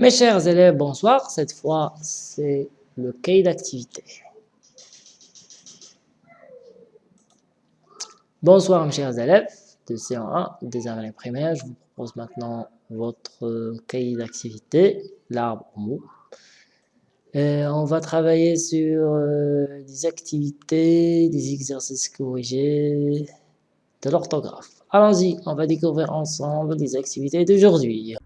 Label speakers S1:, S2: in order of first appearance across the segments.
S1: Mes chers élèves, bonsoir. Cette fois, c'est le cahier d'activité. Bonsoir mes chers élèves de C1 des années primaires. Je vous propose maintenant votre cahier d'activité, l'arbre mot. on va travailler sur euh, des activités, des exercices corrigés, de l'orthographe. Allons-y, on va découvrir ensemble les activités d'aujourd'hui.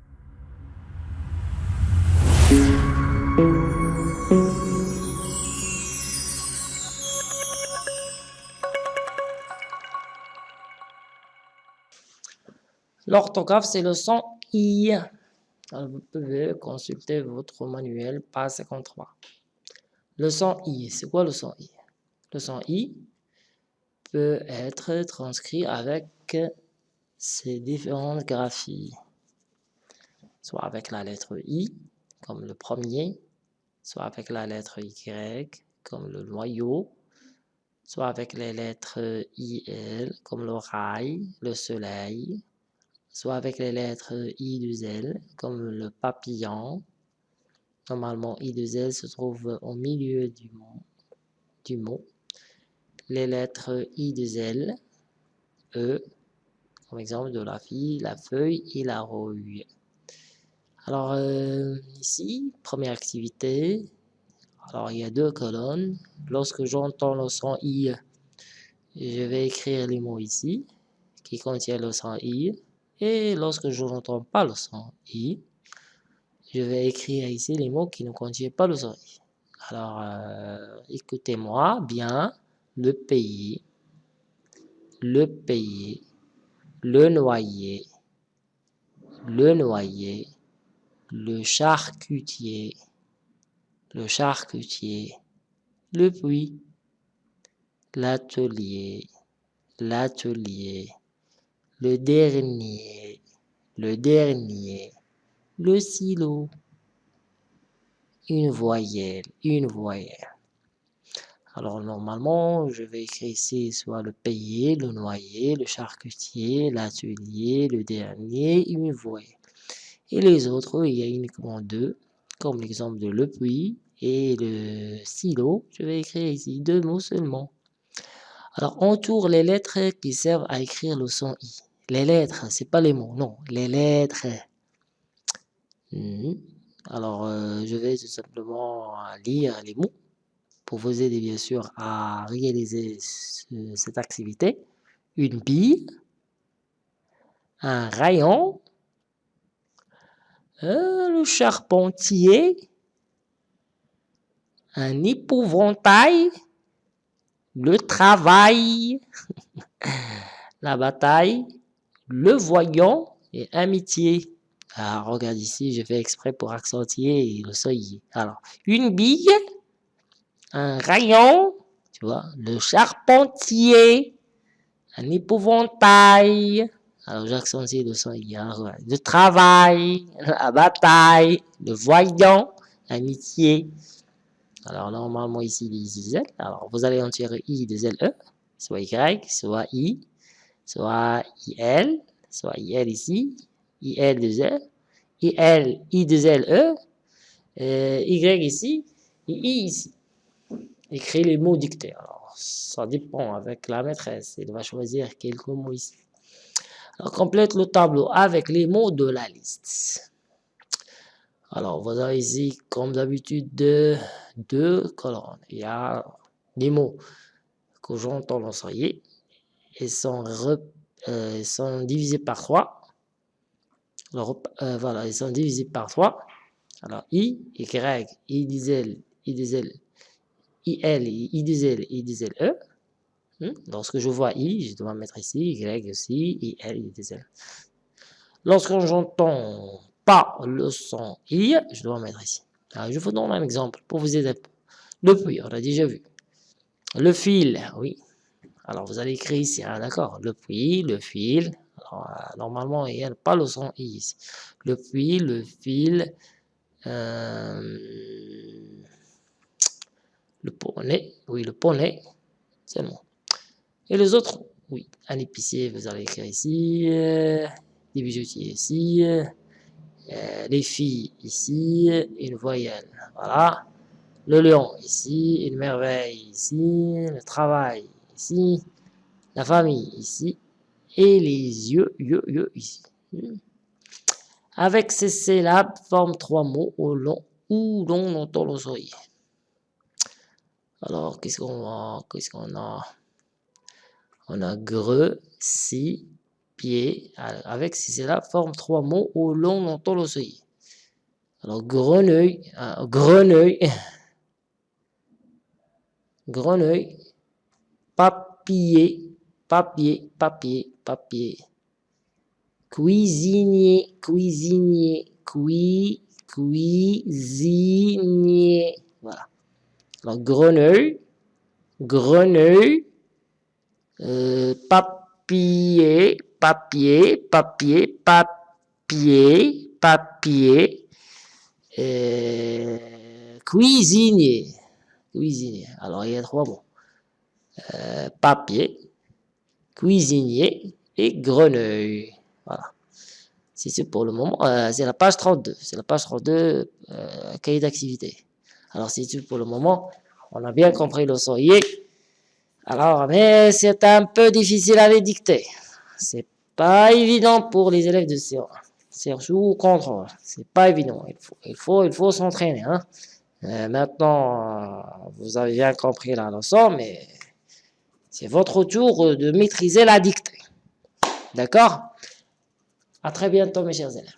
S1: L'orthographe, c'est le son I. vous pouvez consulter votre manuel, page 53. Le son I, c'est quoi le son I Le son I peut être transcrit avec ces différentes graphies. Soit avec la lettre I, comme le premier, soit avec la lettre Y, comme le noyau, soit avec les lettres IL, comme le rail, le soleil, soit avec les lettres I 2 L, comme le papillon. Normalement, I 2 L se trouve au milieu du mot. Les lettres I 2 L, E, comme exemple de la fille, la feuille et la rouille. Alors, euh, ici, première activité. Alors, il y a deux colonnes. Lorsque j'entends le son I, je vais écrire les mots ici, qui contiennent le son I. Et lorsque je n'entends pas le son I, je vais écrire ici les mots qui ne contiennent pas le son I. Alors, euh, écoutez-moi bien. Le pays, le pays, le noyer, le noyer, le charcutier, le charcutier, le puits, l'atelier, l'atelier, le dernier, le dernier, le silo, une voyelle, une voyelle. Alors normalement, je vais écrire ici soit le payer, le noyer, le charcutier, l'atelier, le dernier, une voyelle. Et les autres, il y a uniquement deux, comme l'exemple de le puits et le silo. Je vais écrire ici deux mots seulement. Alors, entoure les lettres qui servent à écrire le son I. Les lettres, c'est pas les mots, non, les lettres. Hmm. Alors, euh, je vais tout simplement lire les mots pour vous aider bien sûr à réaliser cette activité. Une bille, un rayon, euh, le charpentier, un épouvantail, le travail, la bataille, le voyant et amitié. Alors, regarde ici, je fais exprès pour accentuer le seuil. Alors, une bille, un rayon, tu vois, le charpentier, un épouvantail. Alors, j'accentue le seuil. le travail, la bataille, le voyant, amitié. Alors, normalement, ici, les Z. Alors, vous allez en tirer I de L, E, soit Y, soit I, soit IL, soit IL ici, IL de Z, IL, I de L, E, euh, Y ici, et I ici. Écris les mots dictés. Alors, ça dépend avec la maîtresse. Elle va choisir quelques mots ici. Alors, complète le tableau avec les mots de la liste. Alors, vous avez ici, comme d'habitude, deux, colonnes. Il y a des mots que j'entends l'enseigner. Ils sont, euh, sont divisés par 3. Alors, euh, voilà, ils sont divisés par 3. Alors, I, Y, I diesel, I diesel, IL, I diesel, I diesel E. Hmm? Lorsque je vois I, je dois mettre ici, Y aussi, IL, I diesel. Lorsque j'entends pas le son I, je dois mettre ici. Je vous donne un exemple pour vous aider. Le puits, on a déjà vu. Le fil, oui. Alors, vous allez écrire ici, hein, d'accord Le puits, le fil. Euh, normalement, il n'y a pas le son I ici. Le puits, le fil, euh, le poney, oui, le poney, c'est bon. Et les autres, oui, un épicier, vous allez écrire ici, euh, des bijoutiers ici, Euh, les filles ici, une voyelle. Voilà. Le lion ici, une merveille ici, le travail ici, la famille ici, et les yeux, yeux, yeux ici. Avec ces syllabes, forme trois mots au long où l'on entend le sourire. Alors, qu'est-ce qu'on a Qu'est-ce qu'on a? On a greu, si, pied. Avec ces syllabes, forme trois mots où l'on entend le. Alors, grenouille, euh, grenouille, grenouille, papier, papier, papier, papier. Cuisinier, cuisinier, cui, cuisinier. Voilà. Alors, grenouille, grenouille, euh, papier, papier, papier, papier, papier, euh, cuisinier, cuisinier. Alors, il y a trois mots. Euh, papier, cuisinier et grenouille. Voilà. C'est pour le moment. Euh, c'est la page 32. C'est la page 32, euh, cahier d'activité. Alors, c'est pour le moment. On a bien compris le soyer. Alors, mais c'est un peu difficile à les dicter. C'est pas évident pour les élèves de C1. C'est sous contrôle. C'est pas évident. Il faut, il faut, il faut s'entraîner. Hein. Euh, maintenant, vous avez bien compris la leçon, mais c'est votre tour de maîtriser la dictée. D'accord? À très bientôt, mes chers élèves.